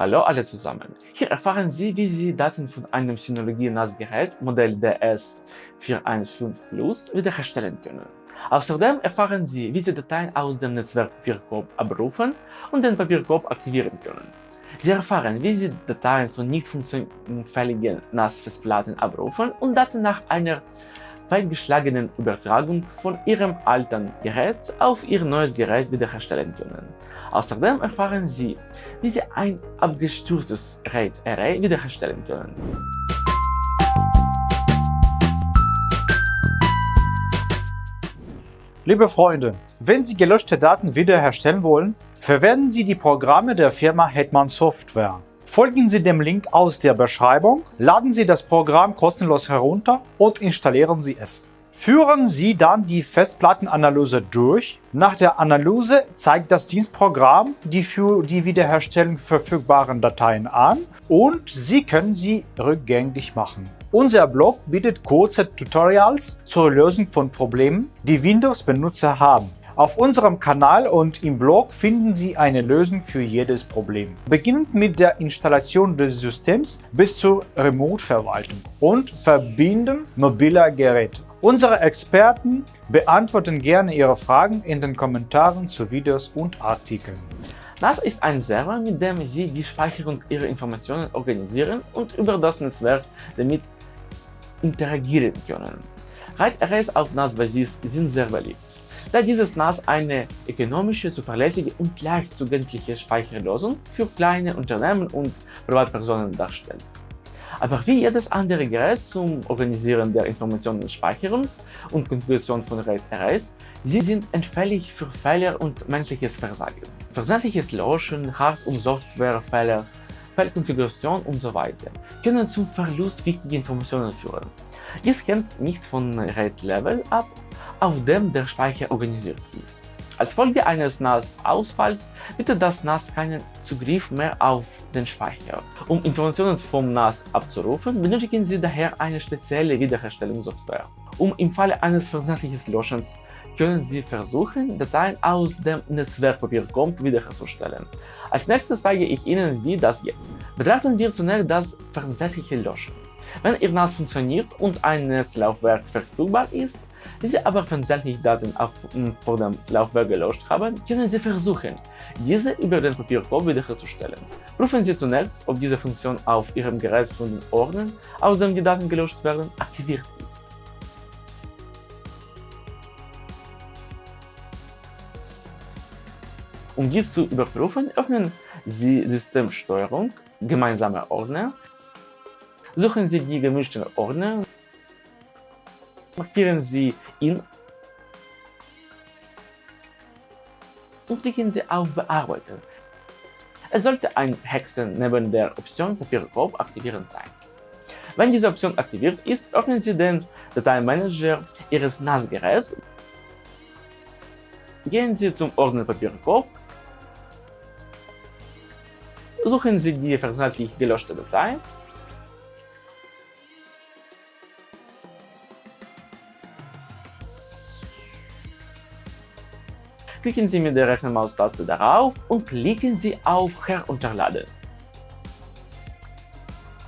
Hallo alle zusammen! Hier erfahren Sie, wie Sie Daten von einem Synologie-NAS-Gerät Modell DS415 Plus wiederherstellen können. Außerdem erfahren Sie, wie Sie Dateien aus dem Netzwerk Papierkorb abrufen und den Papierkorb aktivieren können. Sie erfahren, wie Sie Dateien von nicht funktionsfähigen NAS-Festplatten abrufen und Daten nach einer fehlgeschlagenen Übertragung von Ihrem alten Gerät auf Ihr neues Gerät wiederherstellen können. Außerdem erfahren Sie, wie Sie ein abgestürztes RAID-Array wiederherstellen können. Liebe Freunde, wenn Sie gelöschte Daten wiederherstellen wollen, verwenden Sie die Programme der Firma Hetman Software. Folgen Sie dem Link aus der Beschreibung, laden Sie das Programm kostenlos herunter und installieren Sie es. Führen Sie dann die Festplattenanalyse durch. Nach der Analyse zeigt das Dienstprogramm die für die Wiederherstellung verfügbaren Dateien an und Sie können sie rückgängig machen. Unser Blog bietet kurze Tutorials zur Lösung von Problemen, die Windows-Benutzer haben. Auf unserem Kanal und im Blog finden Sie eine Lösung für jedes Problem. Beginnend mit der Installation des Systems bis zur Remote-Verwaltung und Verbinden mobiler Geräte. Unsere Experten beantworten gerne Ihre Fragen in den Kommentaren zu Videos und Artikeln. NAS ist ein Server, mit dem Sie die Speicherung Ihrer Informationen organisieren und über das Netzwerk damit interagieren können. RAID-Arrays auf NAS-Basis sind sehr beliebt da dieses NAS eine ökonomische, zuverlässige und leicht zugängliche Speicherlösung für kleine Unternehmen und Privatpersonen darstellt. Aber wie jedes andere Gerät zum Organisieren der Informationenspeicherung und Konfiguration von RAID-Arrays, sie sind entfällig für Fehler und menschliches Versagen. Versandliches Löschen, Hard- und Softwarefehler, Fehlkonfiguration usw. So können zum Verlust wichtiger Informationen führen. Dies hängt nicht von RAID-Level ab, auf dem der Speicher organisiert ist. Als Folge eines NAS-Ausfalls bietet das NAS keinen Zugriff mehr auf den Speicher. Um Informationen vom NAS abzurufen, benötigen Sie daher eine spezielle Wiederherstellungssoftware. Um im Falle eines versehentlichen Löschens können Sie versuchen, Dateien aus dem Netzwerkpapierkorb wiederherzustellen. Als nächstes zeige ich Ihnen, wie das geht. Betrachten wir zunächst das versehentliche Löschen. Wenn Ihr NAS funktioniert und ein Netzlaufwerk verfügbar ist, Sie aber versehentlich Daten auf, vor dem Laufwerk gelöscht haben, können Sie versuchen, diese über den Papierkorb wiederherzustellen. Prüfen Sie zunächst, ob diese Funktion auf Ihrem Gerät von den Ordnern, aus dem die Daten gelöscht werden, aktiviert ist. Um dies zu überprüfen, öffnen Sie Systemsteuerung, gemeinsame Ordner, suchen Sie die gemischten Ordner markieren Sie ihn und klicken Sie auf Bearbeiten. Es sollte ein Hexen neben der Option Papierkorb aktivieren sein. Wenn diese Option aktiviert ist, öffnen Sie den Dateimanager Ihres NAS-Geräts, gehen Sie zum Ordner Papierkorb, suchen Sie die versehentlich gelöschte Datei klicken Sie mit der rechten Maustaste darauf und klicken Sie auf Herunterladen.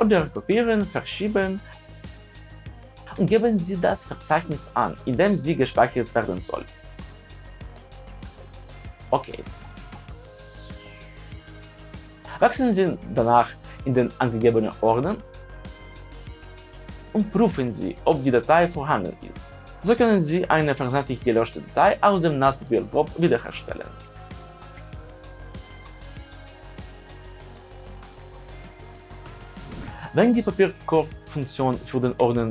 Oder kopieren, verschieben und geben Sie das Verzeichnis an, in dem sie gespeichert werden soll. Okay. Wechseln Sie danach in den angegebenen Ordner und prüfen Sie, ob die Datei vorhanden ist. So können Sie eine versehentlich gelöschte Datei aus dem NAS-Bildkorb wiederherstellen. Wenn die Papierkorb-Funktion für den Ordner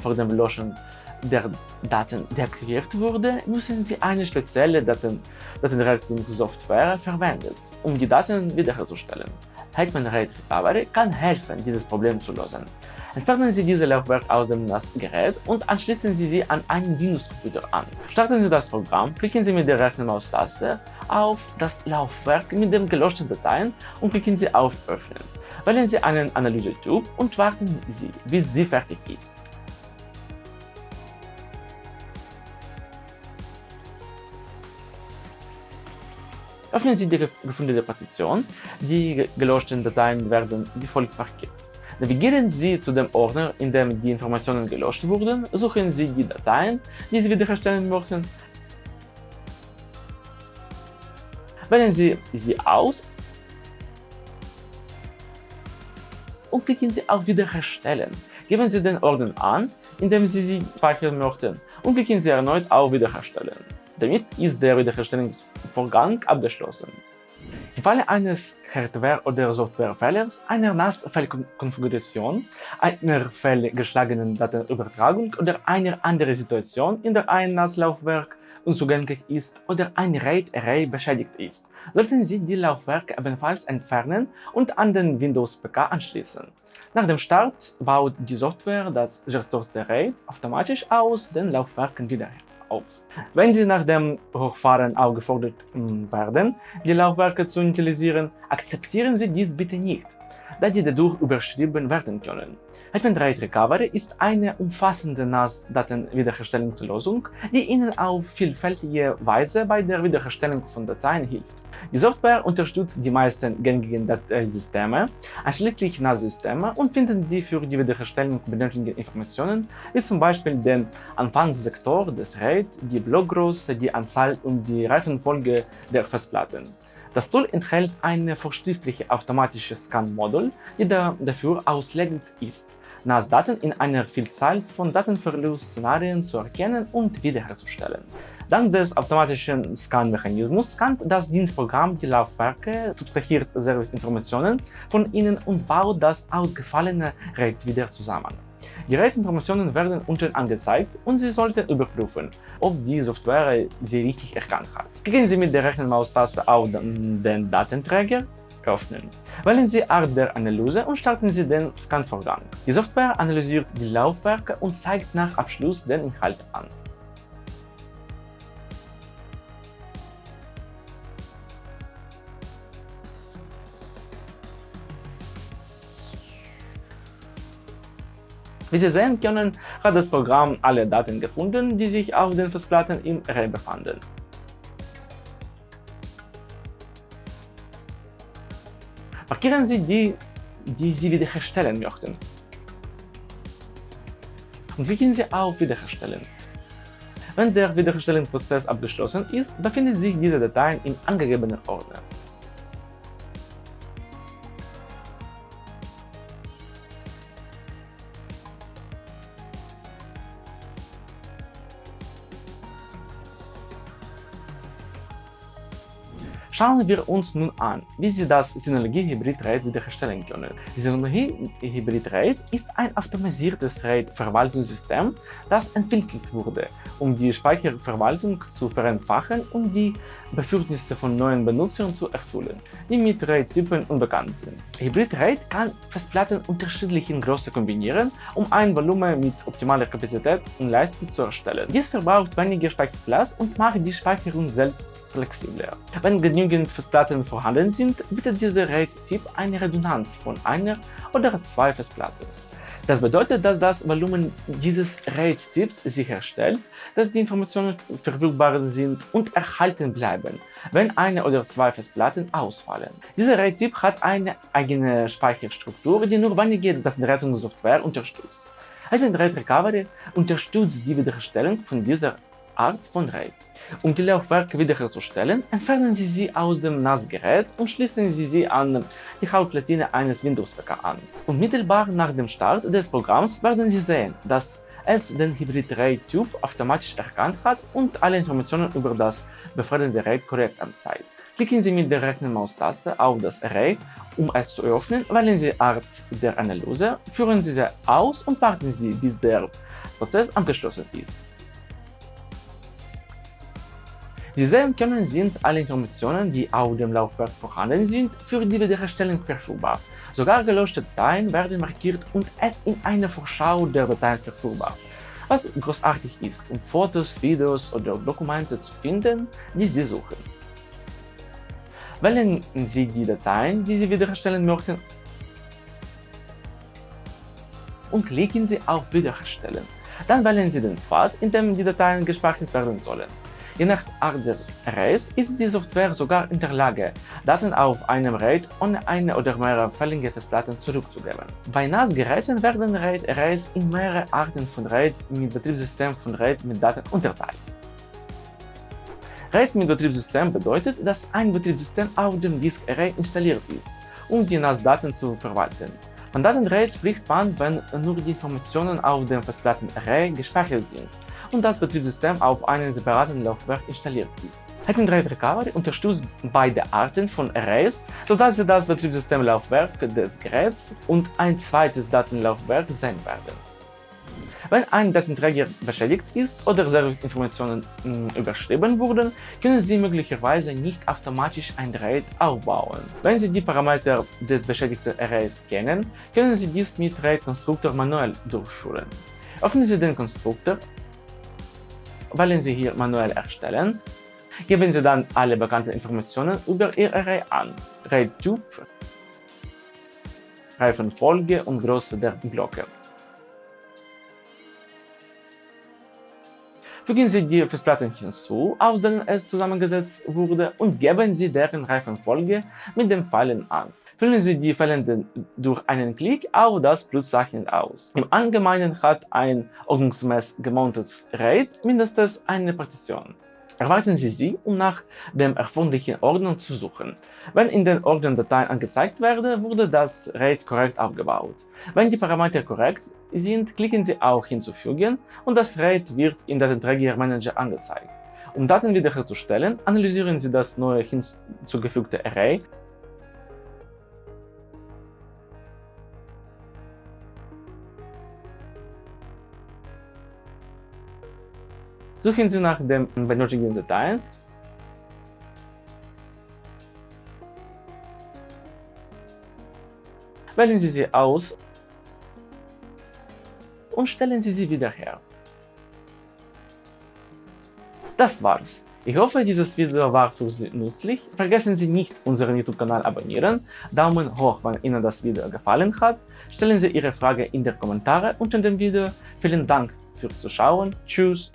vor dem Löschen der Daten deaktiviert wurde, müssen Sie eine spezielle Daten Datenrettungssoftware verwenden, um die Daten wiederherzustellen. Hetman RAID Recovery kann helfen, dieses Problem zu lösen. Entfernen Sie diese Laufwerk aus dem NAS-Gerät und anschließen Sie sie an einen Windows-Computer an. Starten Sie das Programm, klicken Sie mit der rechten Maustaste auf das Laufwerk mit den gelöschten Dateien und klicken Sie auf Öffnen. Wählen Sie einen Analyse-Typ und warten Sie, bis sie fertig ist. Öffnen Sie die gefundene Partition. Die gelöschten Dateien werden wie folgt markiert. Navigieren Sie zu dem Ordner, in dem die Informationen gelöscht wurden, suchen Sie die Dateien, die Sie wiederherstellen möchten, wählen Sie sie aus und klicken Sie auf Wiederherstellen. Geben Sie den Ordner an, in dem Sie sie speichern möchten und klicken Sie erneut auf Wiederherstellen. Damit ist der Wiederherstellungsvorgang abgeschlossen. Im Falle eines Hardware- oder Softwarefehlers, einer NAS-Fehlkonfiguration, einer fehlgeschlagenen Datenübertragung oder einer anderen Situation, in der ein NAS-Laufwerk unzugänglich ist oder ein RAID-Array beschädigt ist, sollten Sie die Laufwerke ebenfalls entfernen und an den Windows-PK anschließen. Nach dem Start baut die Software das gestorzte RAID automatisch aus den Laufwerken wieder auf. Wenn Sie nach dem Hochfahren aufgefordert hm, werden, die Laufwerke zu initialisieren, akzeptieren Sie dies bitte nicht da die dadurch überschrieben werden können. Hetman RAID Recovery ist eine umfassende NAS-Datenwiederherstellungslösung, die Ihnen auf vielfältige Weise bei der Wiederherstellung von Dateien hilft. Die Software unterstützt die meisten gängigen Dateisysteme, einschließlich NAS-Systeme und findet die für die Wiederherstellung benötigten Informationen, wie zum Beispiel den Anfangssektor des RAID, die Blockgröße, die Anzahl und die Reifenfolge der Festplatten. Das Tool enthält ein verschriftliches automatisches Scan-Modul, die dafür auslegend ist, NAS-Daten in einer Vielzahl von Datenverlust-Szenarien zu erkennen und wiederherzustellen. Dank des automatischen Scan-Mechanismus scannt das Dienstprogramm die Laufwerke, subtrahiert Serviceinformationen von ihnen und baut das ausgefallene RAID wieder zusammen. Die RAID-Informationen werden unten angezeigt und Sie sollten überprüfen, ob die Software sie richtig erkannt hat. Klicken Sie mit der rechten Maustaste auf den Datenträger öffnen. Wählen Sie Art der Analyse und starten Sie den Scan-Vorgang. Die Software analysiert die Laufwerke und zeigt nach Abschluss den Inhalt an. Wie Sie sehen können, hat das Programm alle Daten gefunden, die sich auf den Festplatten im Array befanden. Markieren Sie die, die Sie wiederherstellen möchten. Und klicken Sie auf Wiederherstellen. Wenn der Wiederherstellungsprozess abgeschlossen ist, befindet sich diese Datei im angegebenen Ordner. Schauen wir uns nun an, wie Sie das Synologie-Hybrid-RAID wiederherstellen können. Synologie-Hybrid-RAID ist ein automatisiertes RAID-Verwaltungssystem, das entwickelt wurde, um die Speicherverwaltung zu vereinfachen und die Bedürfnisse von neuen Benutzern zu erfüllen, die mit RAID-Typen unbekannt sind. Hybrid-RAID kann Festplatten unterschiedlicher Größe kombinieren, um ein Volumen mit optimaler Kapazität und Leistung zu erstellen. Dies verbraucht weniger Speicherplatz und macht die Speicherung selbst flexibler. Wenn genügend Festplatten vorhanden sind, bietet dieser RAID-Typ eine Redundanz von einer oder zwei Festplatten. Das bedeutet, dass das Volumen dieses RAID-Typs sicherstellt, dass die Informationen verfügbar sind und erhalten bleiben, wenn eine oder zwei Festplatten ausfallen. Dieser RAID-Typ hat eine eigene Speicherstruktur, die nur wenige Datenrettungssoftware unterstützt. Advent RAID Recovery unterstützt die Wiederherstellung von dieser Art von RAID. Um die Laufwerke wiederherzustellen, entfernen Sie sie aus dem NAS-Gerät und schließen Sie sie an die Hauptplatine eines Windows-PK an. Unmittelbar nach dem Start des Programms werden Sie sehen, dass es den Hybrid-RAID-Typ automatisch erkannt hat und alle Informationen über das befreundete RAID korrekt anzeigt. Klicken Sie mit der rechten Maustaste auf das Array, um es zu öffnen, wählen Sie Art der Analyse, führen Sie sie aus und warten Sie, bis der Prozess abgeschlossen ist. Sie sehen können, sind alle Informationen, die auf dem Laufwerk vorhanden sind, für die Wiederherstellung verfügbar. Sogar gelöschte Dateien werden markiert und es in einer Vorschau der Dateien verfügbar. Was großartig ist, um Fotos, Videos oder Dokumente zu finden, die Sie suchen. Wählen Sie die Dateien, die Sie wiederherstellen möchten und klicken Sie auf Wiederherstellen. Dann wählen Sie den Pfad, in dem die Dateien gespeichert werden sollen. Je nach Art der Arrays ist die Software sogar in der Lage, Daten auf einem RAID ohne eine oder mehrere fällige Festplatten zurückzugeben. Bei NAS-Geräten werden RAID-Arrays in mehrere Arten von RAID mit Betriebssystem von RAID mit Daten unterteilt. RAID mit Betriebssystem bedeutet, dass ein Betriebssystem auf dem Disk Array installiert ist, um die NAS-Daten zu verwalten. Von Datenrate spricht man, wenn nur die Informationen auf dem Festplatten-Array gespeichert sind und das Betriebssystem auf einem separaten Laufwerk installiert ist. Hacking-Drive Recovery unterstützt beide Arten von Arrays, sodass Sie das Betriebssystemlaufwerk des Geräts und ein zweites Datenlaufwerk sehen werden. Wenn ein Datenträger beschädigt ist oder Serviceinformationen hm, überschrieben wurden, können Sie möglicherweise nicht automatisch ein RAID aufbauen. Wenn Sie die Parameter des beschädigten Arrays kennen, können Sie dies mit RAID-Konstruktor manuell durchführen. Öffnen Sie den Konstruktor, wählen Sie hier Manuell erstellen, geben Sie dann alle bekannten Informationen über Ihr Array an, RAID-Typ, Reifenfolge und Größe der Glocke. Fügen Sie die Festplatten hinzu, aus denen es zusammengesetzt wurde, und geben Sie deren Reifenfolge mit den Pfeilen an. Füllen Sie die Pfeile durch einen Klick auf das Pluszeichen aus. Im Allgemeinen hat ein ordnungsgemäß gemountetes RAID mindestens eine Partition. Erwarten Sie sie, um nach dem erforderlichen Ordner zu suchen. Wenn in den Ordnerdateien angezeigt werde, wurde das RAID korrekt aufgebaut. Wenn die Parameter korrekt sind, klicken Sie auf Hinzufügen und das RAID wird in Datenträger Manager angezeigt. Um Daten wiederherzustellen, analysieren Sie das neue hinzugefügte Array Suchen Sie nach den benötigten Dateien Wählen Sie sie aus und stellen Sie sie wieder her. Das war's. Ich hoffe, dieses Video war für Sie nützlich. Vergessen Sie nicht, unseren YouTube-Kanal abonnieren, Daumen hoch, wenn Ihnen das Video gefallen hat, stellen Sie Ihre Frage in die Kommentare unter dem Video. Vielen Dank fürs Zuschauen, tschüss